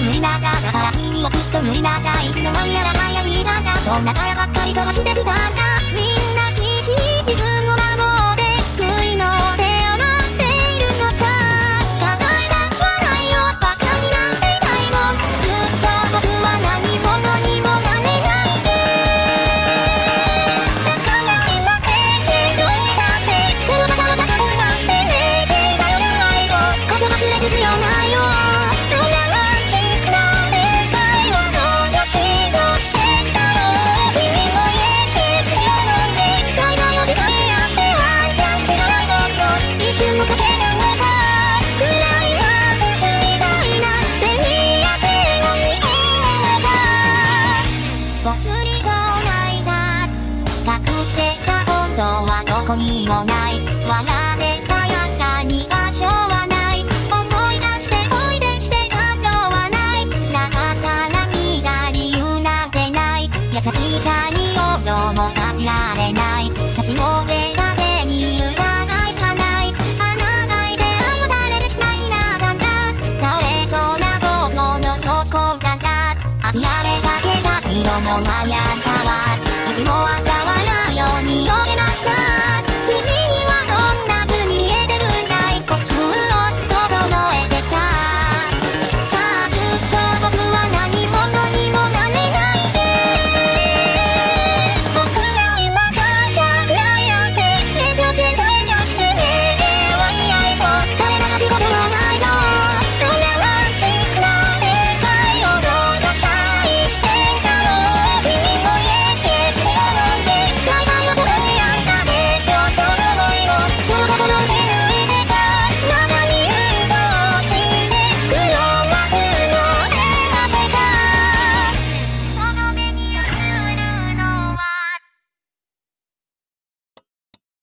無理なんだだから君はきっと無理なんだいつの間にやらないアミーだがそんなかやばっかり飛ばしてきたんだ。みんな祭りと泣隠してた本当はどこにもない笑ってたやつらに場所はない思い出して恋でして感情はない流したら見た理由なんてない優しさに音もかけられない差し伸べた手に疑いしかない穴が開いて愛を垂れてしまいなかった倒れそうな僕の底かだ諦めた手色のマニアタいつもはたわらいように泳げました。